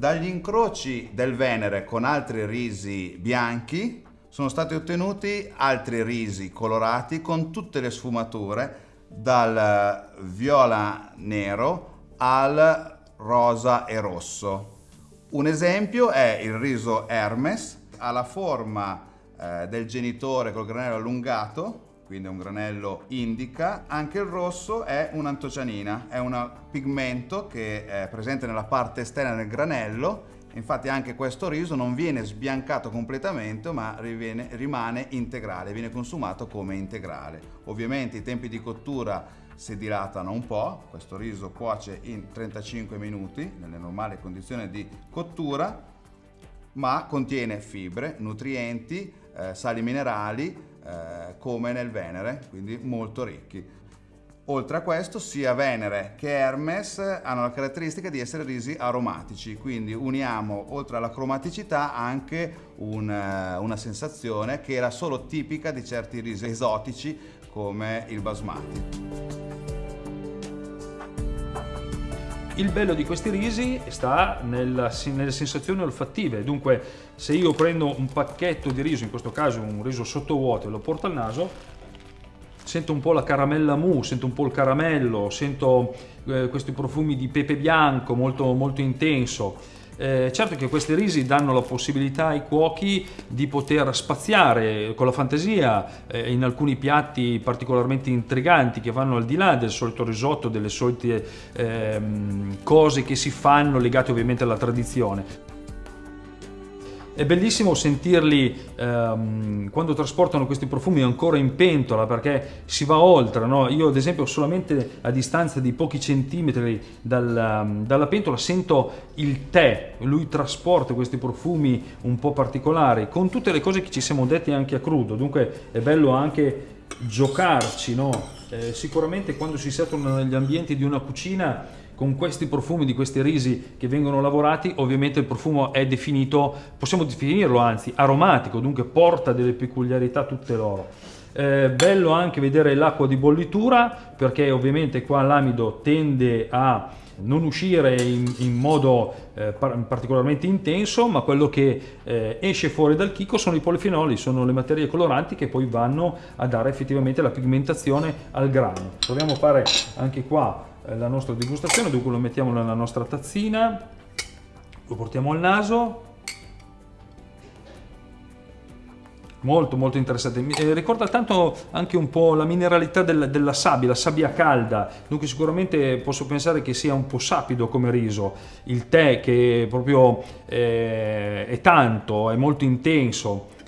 Dagli incroci del Venere con altri risi bianchi sono stati ottenuti altri risi colorati con tutte le sfumature dal viola nero al rosa e rosso. Un esempio è il riso Hermes, ha la forma eh, del genitore col granello allungato, quindi è un granello indica. Anche il rosso è un'antocianina, è un pigmento che è presente nella parte esterna del granello Infatti anche questo riso non viene sbiancato completamente ma riviene, rimane integrale, viene consumato come integrale. Ovviamente i tempi di cottura si dilatano un po', questo riso cuoce in 35 minuti nelle normali condizioni di cottura ma contiene fibre, nutrienti, eh, sali minerali eh, come nel Venere, quindi molto ricchi. Oltre a questo sia Venere che Hermes hanno la caratteristica di essere risi aromatici, quindi uniamo oltre alla cromaticità anche un, eh, una sensazione che era solo tipica di certi risi esotici come il basmati. Il bello di questi risi sta nella, nelle sensazioni olfattive, dunque se io prendo un pacchetto di riso, in questo caso un riso sottovuoto e lo porto al naso, sento un po' la caramella mousse, sento un po' il caramello, sento eh, questi profumi di pepe bianco molto, molto intenso. Eh, certo che questi risi danno la possibilità ai cuochi di poter spaziare con la fantasia eh, in alcuni piatti particolarmente intriganti che vanno al di là del solito risotto, delle solite ehm, cose che si fanno legate ovviamente alla tradizione. È bellissimo sentirli ehm, quando trasportano questi profumi ancora in pentola perché si va oltre. No? Io ad esempio solamente a distanza di pochi centimetri dal, dalla pentola sento il tè, lui trasporta questi profumi un po' particolari con tutte le cose che ci siamo detti anche a crudo, dunque è bello anche giocarci. No? Eh, sicuramente quando si settono negli ambienti di una cucina con questi profumi di questi risi che vengono lavorati ovviamente il profumo è definito, possiamo definirlo anzi aromatico, dunque porta delle peculiarità tutte loro. Eh, bello anche vedere l'acqua di bollitura perché ovviamente qua l'amido tende a non uscire in, in modo eh, particolarmente intenso ma quello che eh, esce fuori dal chicco sono i polifenoli, sono le materie coloranti che poi vanno a dare effettivamente la pigmentazione al grano. Proviamo a fare anche qua eh, la nostra degustazione, dunque lo mettiamo nella nostra tazzina, lo portiamo al naso, molto molto interessante. Eh, ricorda tanto anche un po' la mineralità del, della sabbia la sabbia calda. Dunque sicuramente posso pensare che sia un po' sapido come riso. Il tè che proprio eh, è tanto è molto intenso.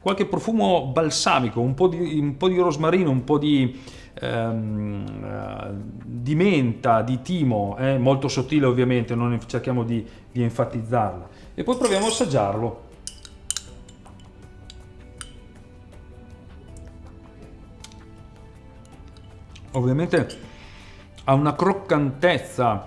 Qualche profumo balsamico, un po' di, un po di rosmarino, un po' di, ehm, di menta, di timo, eh, molto sottile ovviamente, non cerchiamo di, di enfatizzarla. E poi proviamo a assaggiarlo. Ovviamente ha una croccantezza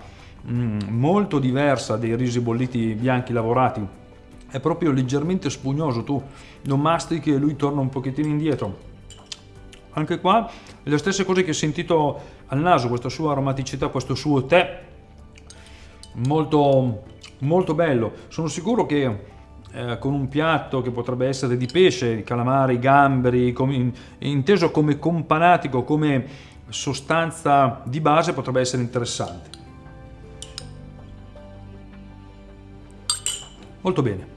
mm, molto diversa dei risi bolliti bianchi lavorati è proprio leggermente spugnoso, tu lo mastichi e lui torna un pochettino indietro. Anche qua le stesse cose che ho sentito al naso, questa sua aromaticità, questo suo tè, molto, molto bello. Sono sicuro che eh, con un piatto che potrebbe essere di pesce, calamari, gamberi, com inteso come companatico, come sostanza di base, potrebbe essere interessante. Molto bene.